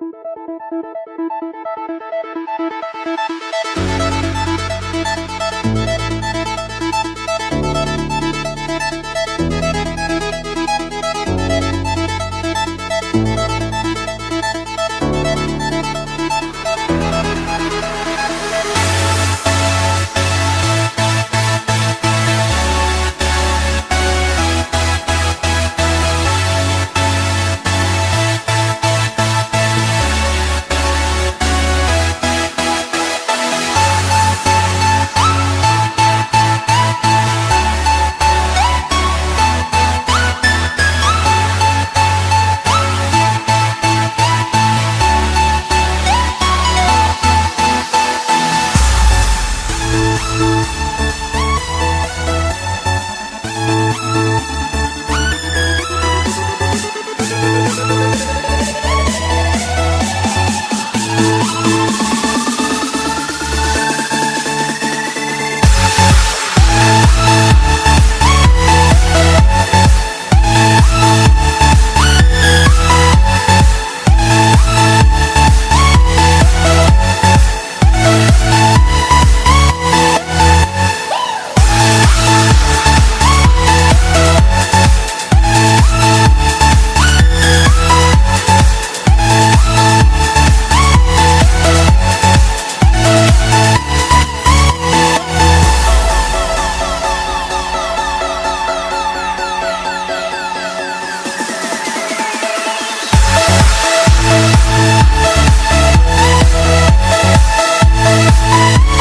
Thank you. Bye.